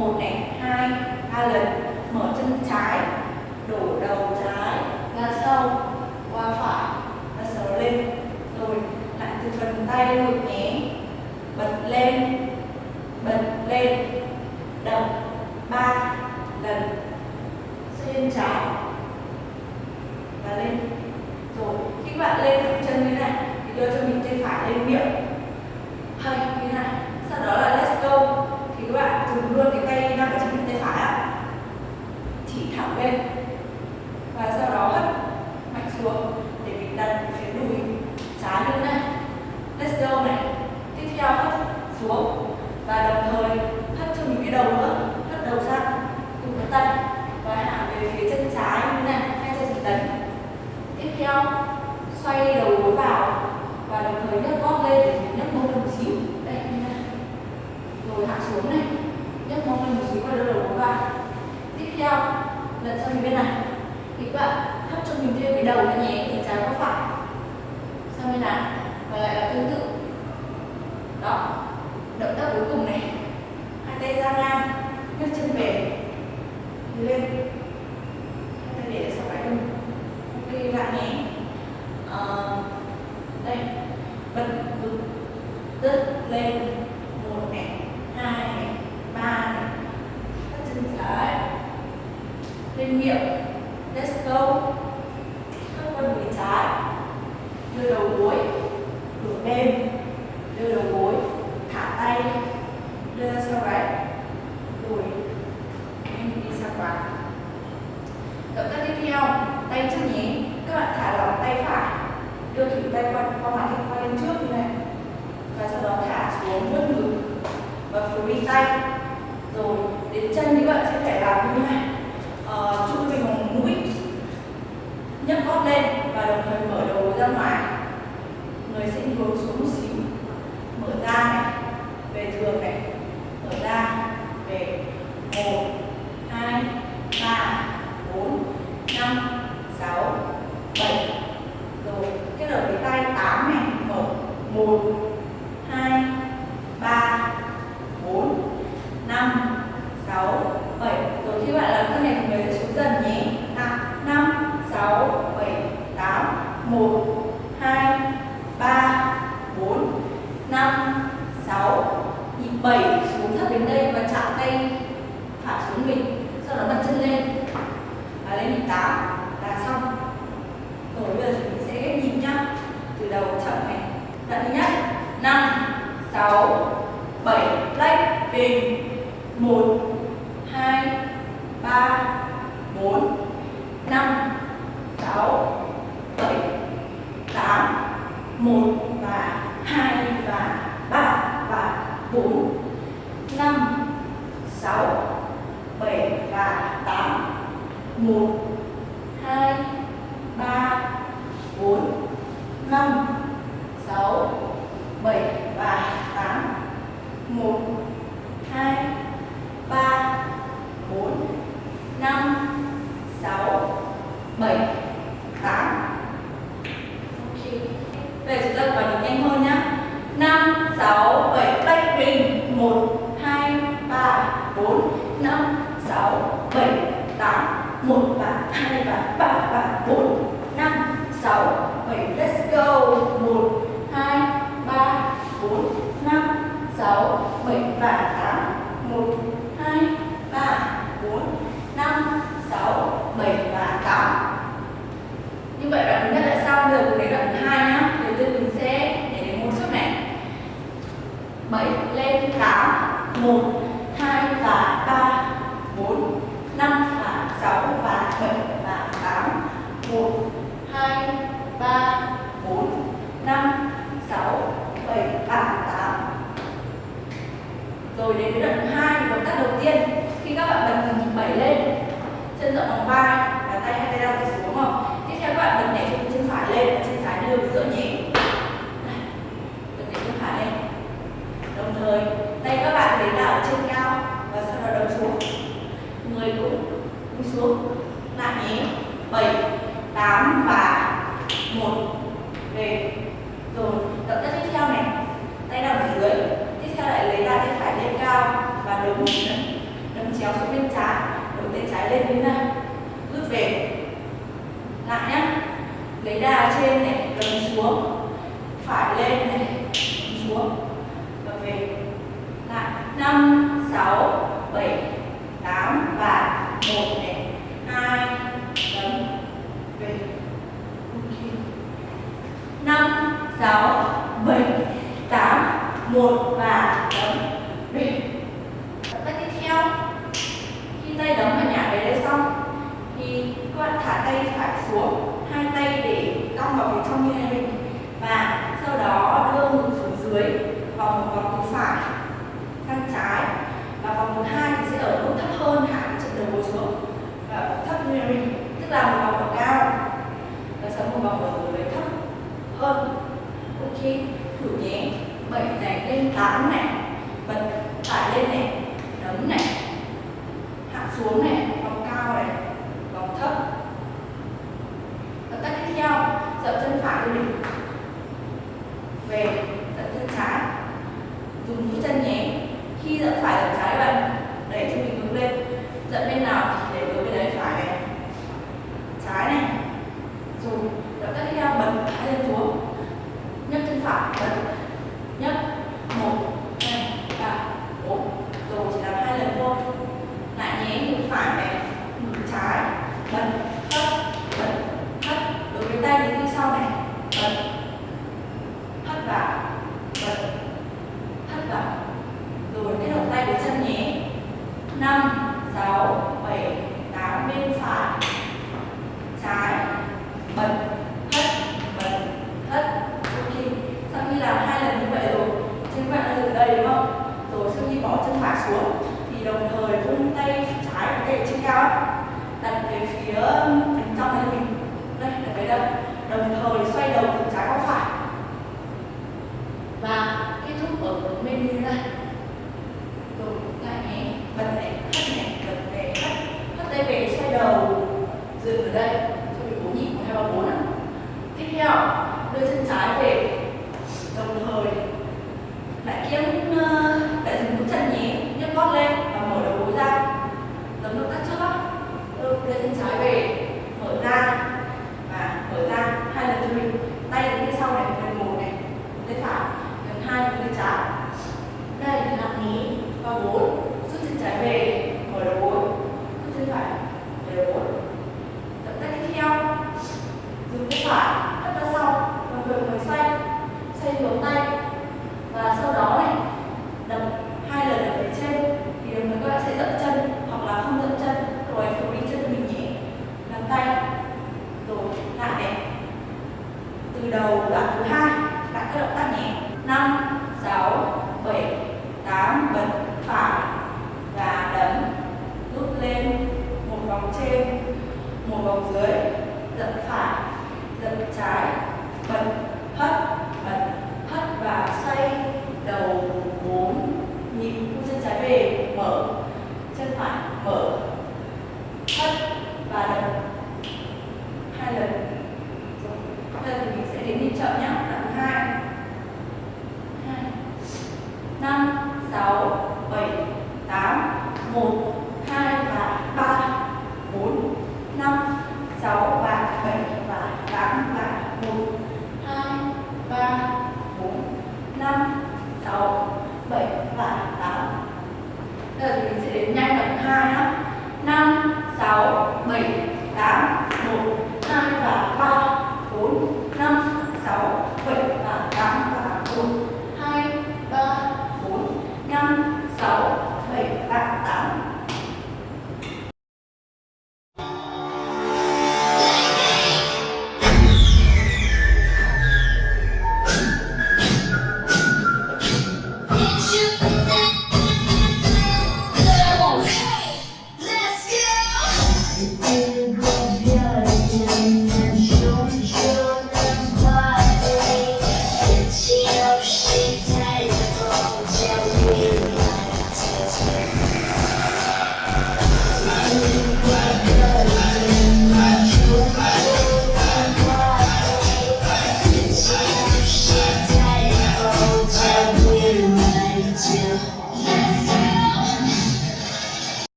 một này hai, ba lần. Mở chân trái, đổ đầu trái, ra sau, qua phải và sau lên. Rồi lại từ phần tay lên ngực 7 lách bình. 1 2 3 4 5 6 7 8 1 và 2 và 3 và 4 5 6 7 và 8 1 2 3 4 5 6 7 8 1 2 3 4 5 6 7 8 Ok. Bây giờ chúng ta vào nhịp nhanh hơn nhá. 5 6 7 tay bình. 1 2 3 4 5 6 7 8 1 và 2 và 3 và 4 5 6 7 let's go 1 2 3 4 5 6 7 và 8 1 2 3 4 5 6 7 và 8 như vậy đoạn thứ nhất đã xong rồi đến đoạn thứ hai nhá đầu tiên mình sẽ để đến một trước này 7 lên 8 1 2 và 3 4 5 và 6 và 7 và 8 1 2 3 4 5 6 7 và 8 rồi đến với đoạn thứ hai động tác đầu tiên khi các bạn bật từ nhịp 7 lên chân rộng bằng vai và tay hai tay đau tay xuống không tiếp theo các bạn bật nhảy từ chân phải lên và chân trái đưa vào giữa nhé Này, bật nhảy chân phải lên đồng thời tay các đến đảo ở trên cao và sau đó đấm xuống. Người cũng đi xuống. Lại nhé 7 8 và 1 về. Rồi động tác tiếp theo này. Tay nằm ở dưới. Tiếp theo lại lấy ra tay phải lên cao và đấm đấm chéo xuống bên trái. Đấm tay trái lên như này. Rút về. Lại nhá. Lấy đà trên này, đấm xuống phải lên này đấm xuống và về lại năm sáu bảy tám và một này hai đấm về ok năm sáu bảy tám một và đấm về động tác tiếp theo khi tay đấm vào nhả về đây xong thì các bạn thả tay phải xuống hai tay để cong vào phía trong như này và sau đó đưa ngực xuống dưới vòng một vòng từ phải, sang trái. Và vòng thứ hai thì sẽ ở mức thấp hơn hạ cái chân đầu gối xuống. Và thấp như này tức là một vòng ở cao. Và sau một vòng ở dưới thấp hơn. Ok thử nhé, bảy này lên tám này, bật phải lên này đấm này, hạ xuống này vòng cao này vòng thấp động tác tiếp theo tận chân phải cho mình. Về tận chân trái. Dùng mũi chân nhé. Khi dẫn phải dậm trái bạn đẩy cho mình hướng lên dậm bên nào thì để hướng bên đấy phải này trái này rồi động tác tiếp theo bật hai chân xuống nhấc chân phải bật nhấc một hai ba bốn rồi chỉ làm hai lần thôi lại nhé ngực phải này ngực trái bật thấp bật thấp đối với tay đến như sau này bật thấp vào bật thấp vào rồi kết hợp tay với chân nhé năm sáu bảy tám bên phải trái bật thấp bật thấp ok sau khi làm hai lần như vậy rồi chân các bạn đã dừng đây đúng không rồi sau khi bỏ chân phải xuống thì đồng thời vung tay trái và tay trên cao ấy, đặt về phía thành trong này mình đây đặt về đây đồng thời xoay đầu từ trái qua phải và kết thúc ở hướng bên như này rồi lại nhé bật này hất này bật về hất hất tay về xoay đầu dừng ở đây cho mình bốn nhịp một hai ba bốn ạ tiếp theo đưa chân trái về. Đồng thời lại kiếm ờ, lại dùng mũi chân nhé nhấc gót lên và mở đầu gối ra. Giống động tác trước đó, đưa chân trái về. 뭐